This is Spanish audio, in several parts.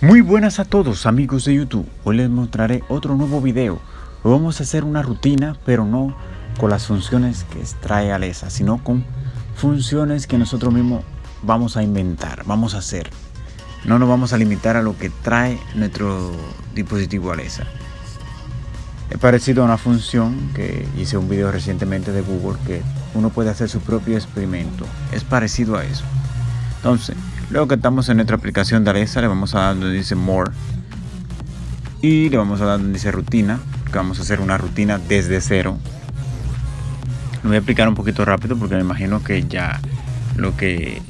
Muy buenas a todos amigos de YouTube, hoy les mostraré otro nuevo video. Vamos a hacer una rutina, pero no con las funciones que extrae Alesa, sino con funciones que nosotros mismos vamos a inventar, vamos a hacer. No nos vamos a limitar a lo que trae nuestro dispositivo Alesa. Es parecido a una función que hice un video recientemente de Google que uno puede hacer su propio experimento. Es parecido a eso. Entonces, luego que estamos en nuestra aplicación de Alexa, le vamos a dar donde dice More. Y le vamos a dar donde dice Rutina, que vamos a hacer una rutina desde cero. Lo voy a explicar un poquito rápido porque me imagino que ya lo que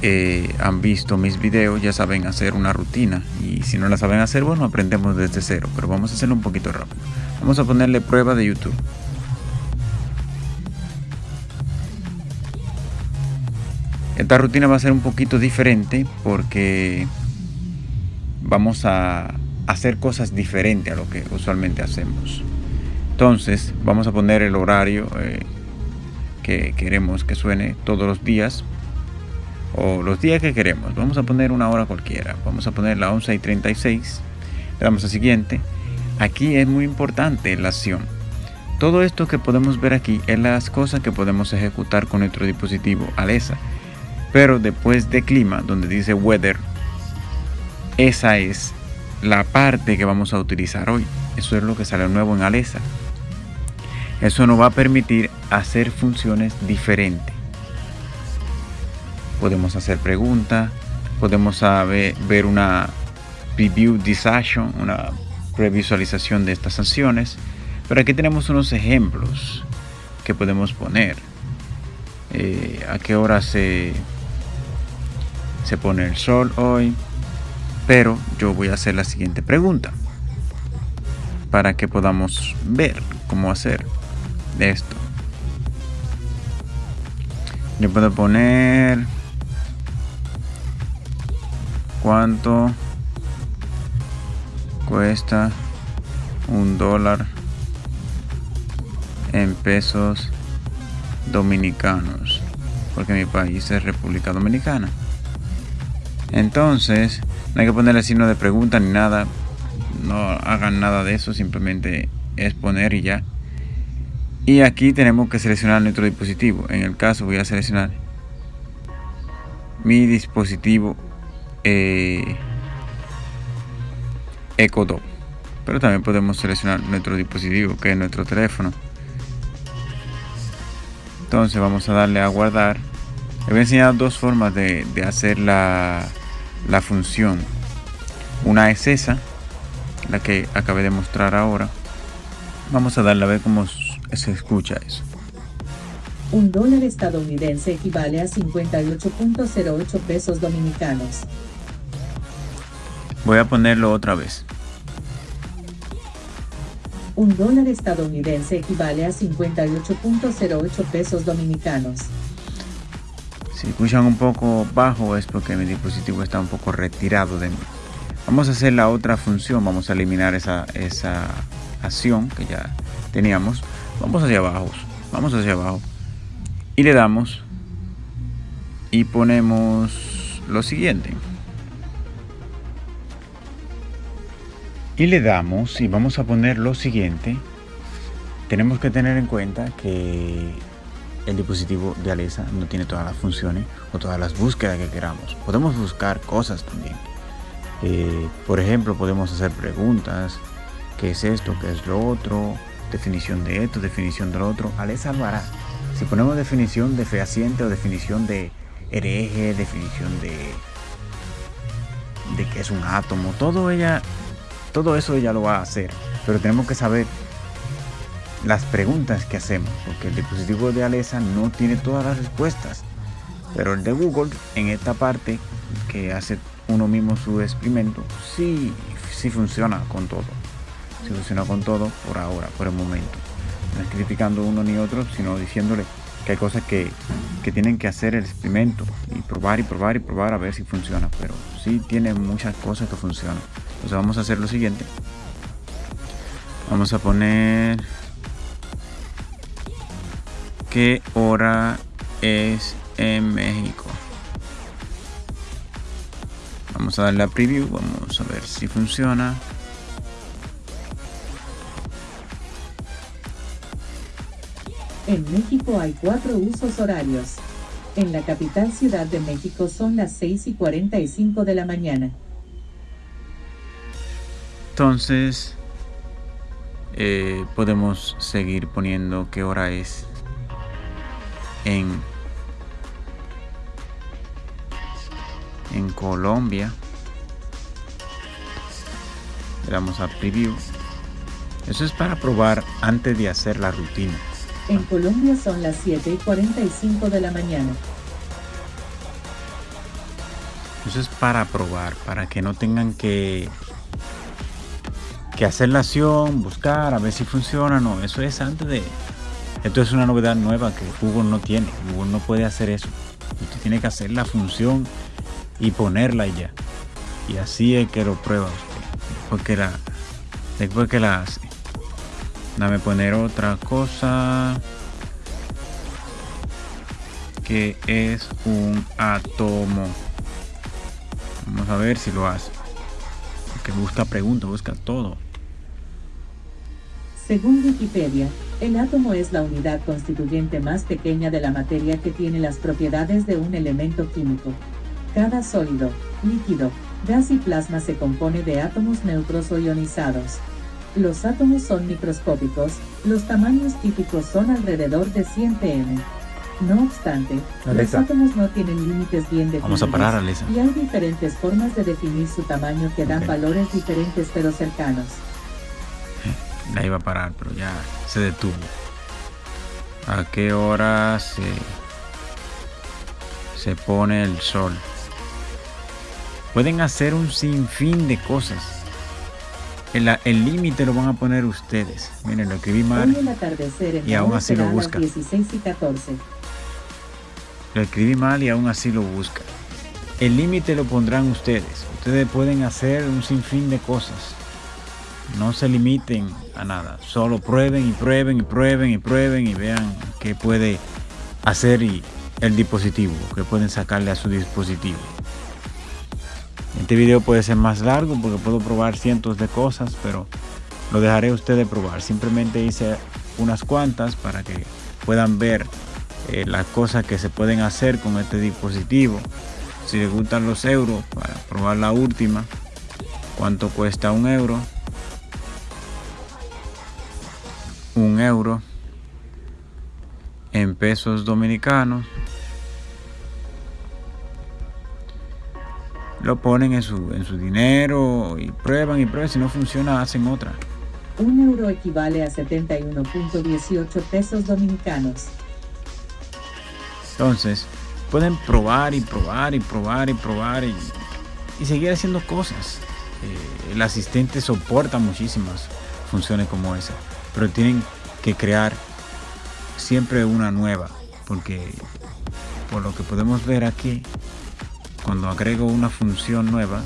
eh, han visto mis videos ya saben hacer una rutina y si no la saben hacer bueno aprendemos desde cero pero vamos a hacerlo un poquito rápido vamos a ponerle prueba de youtube Esta rutina va a ser un poquito diferente porque vamos a hacer cosas diferentes a lo que usualmente hacemos. Entonces vamos a poner el horario eh, que queremos que suene todos los días o los días que queremos. Vamos a poner una hora cualquiera. Vamos a poner la 11 y 36. Le damos a siguiente. Aquí es muy importante la acción. Todo esto que podemos ver aquí es las cosas que podemos ejecutar con nuestro dispositivo Alesa pero después de clima, donde dice weather, esa es la parte que vamos a utilizar hoy. Eso es lo que sale nuevo en Alesa. Eso nos va a permitir hacer funciones diferentes. Podemos hacer preguntas, podemos ver una preview decision, una previsualización de estas sanciones. Pero aquí tenemos unos ejemplos que podemos poner. Eh, a qué hora se se pone el sol hoy, pero yo voy a hacer la siguiente pregunta para que podamos ver cómo hacer esto. Yo puedo poner cuánto cuesta un dólar en pesos dominicanos porque mi país es República Dominicana entonces, no hay que ponerle signo de pregunta ni nada. No hagan nada de eso, simplemente es poner y ya. Y aquí tenemos que seleccionar nuestro dispositivo. En el caso voy a seleccionar mi dispositivo eh, Echo Dot. Pero también podemos seleccionar nuestro dispositivo que es nuestro teléfono. Entonces vamos a darle a guardar. Les voy a enseñar dos formas de hacer la, la función. Una es esa, la que acabé de mostrar ahora. Vamos a darle a ver cómo se escucha eso. Un dólar estadounidense equivale a 58.08 pesos dominicanos. Voy a ponerlo otra vez. Un dólar estadounidense equivale a 58.08 pesos dominicanos. Si escuchan un poco bajo es porque mi dispositivo está un poco retirado de mí. Vamos a hacer la otra función, vamos a eliminar esa, esa acción que ya teníamos. Vamos hacia abajo, vamos hacia abajo y le damos y ponemos lo siguiente. Y le damos y vamos a poner lo siguiente. Tenemos que tener en cuenta que el dispositivo de Alexa no tiene todas las funciones o todas las búsquedas que queramos. Podemos buscar cosas también. Eh, por ejemplo, podemos hacer preguntas. ¿Qué es esto? ¿Qué es lo otro? Definición de esto, definición de lo otro. Alexa lo hará. Si ponemos definición de fehaciente o definición de hereje, definición de, de qué es un átomo, todo, ella, todo eso ella lo va a hacer. Pero tenemos que saber las preguntas que hacemos, porque el dispositivo de Alexa no tiene todas las respuestas, pero el de Google en esta parte que hace uno mismo su experimento, sí, sí funciona con todo, sí funciona con todo por ahora, por el momento, no es criticando uno ni otro, sino diciéndole que hay cosas que, que tienen que hacer el experimento y probar y probar y probar a ver si funciona, pero sí tiene muchas cosas que funcionan. Entonces vamos a hacer lo siguiente. Vamos a poner ¿Qué hora es en México? Vamos a darle a preview, vamos a ver si funciona. En México hay cuatro usos horarios. En la capital Ciudad de México son las 6 y 45 de la mañana. Entonces, eh, podemos seguir poniendo qué hora es en, en Colombia. Le damos a preview. Eso es para probar antes de hacer la rutina. En Colombia son las 7 y 45 de la mañana. Eso es para probar, para que no tengan que, que hacer la acción, buscar, a ver si funciona. No, eso es antes de... Esto es una novedad nueva que Google no tiene. Google no puede hacer eso. Usted tiene que hacer la función y ponerla ya. Y así es que lo prueba usted. Después que la, después que la hace. Dame poner otra cosa. Que es un átomo. Vamos a ver si lo hace. Que busca pregunta, busca todo. Según Wikipedia, el átomo es la unidad constituyente más pequeña de la materia que tiene las propiedades de un elemento químico. Cada sólido, líquido, gas y plasma se compone de átomos neutros o ionizados. Los átomos son microscópicos, los tamaños típicos son alrededor de 100 pm. No obstante, los átomos no tienen límites bien definidos. Vamos a parar, Alisa. Y hay diferentes formas de definir su tamaño que dan valores diferentes pero cercanos. La iba a parar, pero ya se detuvo. ¿A qué hora se, se pone el sol? Pueden hacer un sinfín de cosas. El límite lo van a poner ustedes. Miren, lo escribí mal. Y aún así lo busca. 16 y 14. Lo escribí mal y aún así lo busca. El límite lo pondrán ustedes. Ustedes pueden hacer un sinfín de cosas. No se limiten a nada. Solo prueben y prueben y prueben y prueben y vean qué puede hacer el dispositivo, qué pueden sacarle a su dispositivo. Este video puede ser más largo porque puedo probar cientos de cosas, pero lo dejaré a ustedes probar. Simplemente hice unas cuantas para que puedan ver eh, las cosas que se pueden hacer con este dispositivo. Si les gustan los euros, para probar la última, cuánto cuesta un euro. Un euro en pesos dominicanos. Lo ponen en su, en su dinero y prueban y prueban. Si no funciona, hacen otra. Un euro equivale a 71.18 pesos dominicanos. Entonces, pueden probar y probar y probar y probar y, y seguir haciendo cosas. Eh, el asistente soporta muchísimas funciones como esa, pero tienen que crear siempre una nueva, porque por lo que podemos ver aquí, cuando agrego una función nueva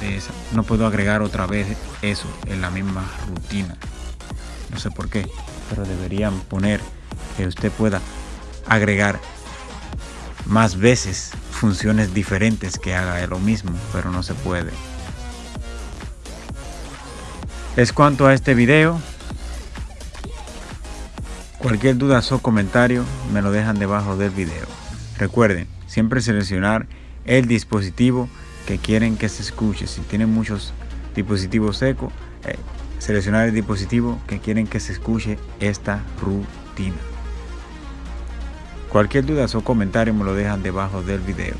de esa, no puedo agregar otra vez eso en la misma rutina. No sé por qué, pero deberían poner que usted pueda agregar más veces funciones diferentes que haga lo mismo, pero no se puede. Es cuanto a este video. Cualquier duda o comentario me lo dejan debajo del video. Recuerden, siempre seleccionar el dispositivo que quieren que se escuche. Si tienen muchos dispositivos secos, eh, seleccionar el dispositivo que quieren que se escuche esta rutina. Cualquier duda o comentario me lo dejan debajo del video.